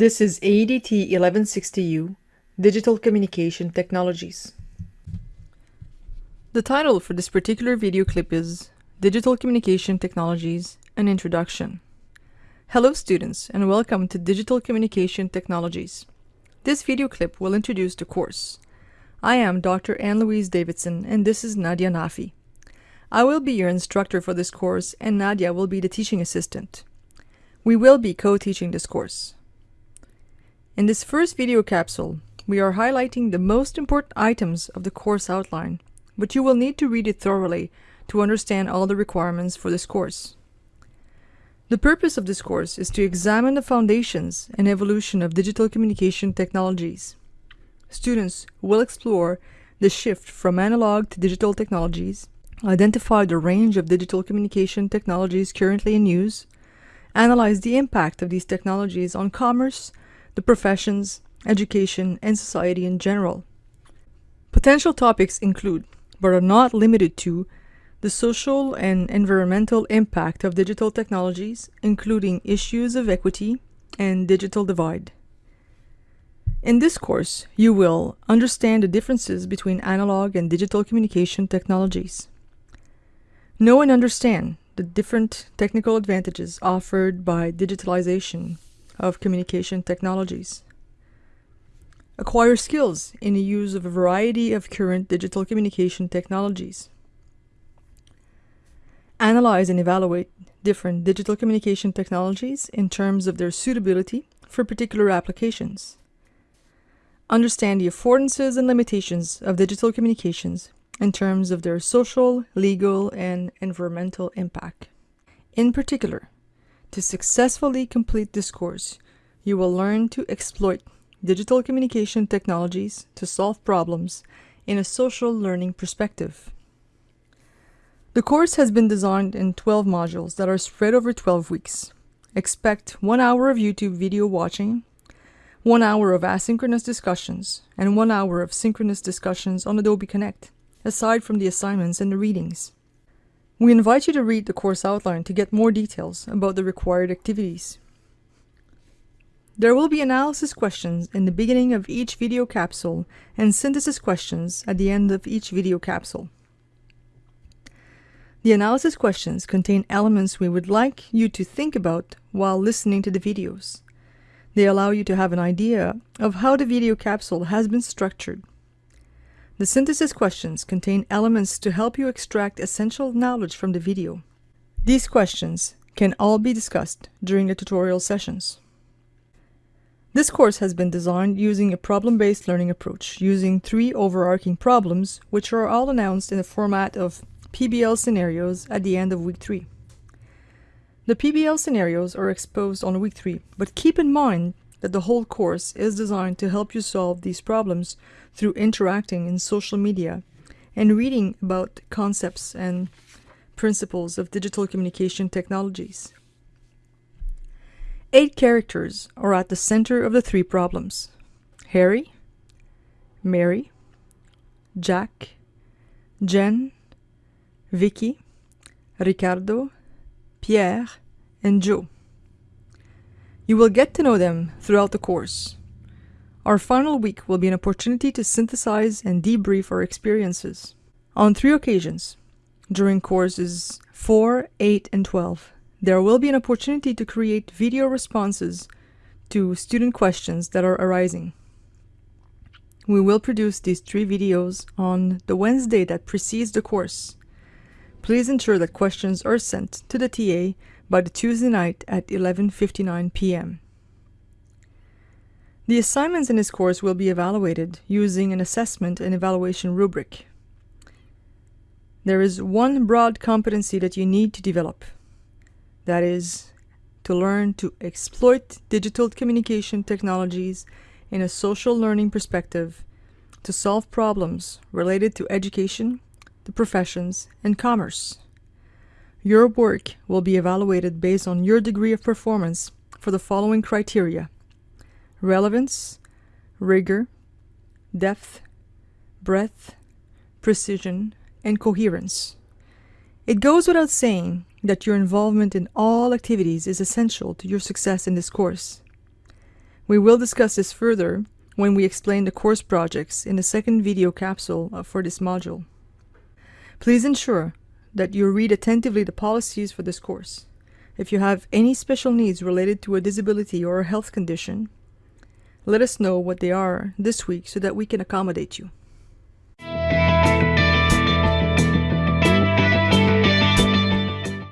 This is AEDT 1160U, Digital Communication Technologies. The title for this particular video clip is Digital Communication Technologies, an Introduction. Hello students and welcome to Digital Communication Technologies. This video clip will introduce the course. I am Dr. Anne-Louise Davidson and this is Nadia Nafi. I will be your instructor for this course and Nadia will be the teaching assistant. We will be co-teaching this course. In this first video capsule, we are highlighting the most important items of the course outline, but you will need to read it thoroughly to understand all the requirements for this course. The purpose of this course is to examine the foundations and evolution of digital communication technologies. Students will explore the shift from analog to digital technologies, identify the range of digital communication technologies currently in use, analyze the impact of these technologies on commerce, the professions, education, and society in general. Potential topics include, but are not limited to, the social and environmental impact of digital technologies, including issues of equity and digital divide. In this course, you will understand the differences between analog and digital communication technologies. Know and understand the different technical advantages offered by digitalization of communication technologies. Acquire skills in the use of a variety of current digital communication technologies. Analyze and evaluate different digital communication technologies in terms of their suitability for particular applications. Understand the affordances and limitations of digital communications in terms of their social, legal, and environmental impact. In particular, to successfully complete this course, you will learn to exploit digital communication technologies to solve problems in a social learning perspective. The course has been designed in 12 modules that are spread over 12 weeks. Expect one hour of YouTube video watching, one hour of asynchronous discussions, and one hour of synchronous discussions on Adobe Connect, aside from the assignments and the readings. We invite you to read the course outline to get more details about the required activities. There will be analysis questions in the beginning of each video capsule and synthesis questions at the end of each video capsule. The analysis questions contain elements we would like you to think about while listening to the videos. They allow you to have an idea of how the video capsule has been structured the synthesis questions contain elements to help you extract essential knowledge from the video. These questions can all be discussed during the tutorial sessions. This course has been designed using a problem-based learning approach, using three overarching problems, which are all announced in the format of PBL scenarios at the end of week 3. The PBL scenarios are exposed on week 3, but keep in mind that the whole course is designed to help you solve these problems through interacting in social media and reading about concepts and principles of digital communication technologies. Eight characters are at the center of the three problems. Harry, Mary, Jack, Jen, Vicky, Ricardo, Pierre, and Joe. You will get to know them throughout the course. Our final week will be an opportunity to synthesize and debrief our experiences. On three occasions, during courses 4, 8, and 12, there will be an opportunity to create video responses to student questions that are arising. We will produce these three videos on the Wednesday that precedes the course. Please ensure that questions are sent to the TA by the Tuesday night at 11.59 p.m. The assignments in this course will be evaluated using an assessment and evaluation rubric. There is one broad competency that you need to develop. That is to learn to exploit digital communication technologies in a social learning perspective to solve problems related to education, the professions, and commerce. Your work will be evaluated based on your degree of performance for the following criteria. Relevance, rigor, depth, breadth, precision, and coherence. It goes without saying that your involvement in all activities is essential to your success in this course. We will discuss this further when we explain the course projects in the second video capsule for this module. Please ensure that you read attentively the policies for this course. If you have any special needs related to a disability or a health condition, let us know what they are this week so that we can accommodate you.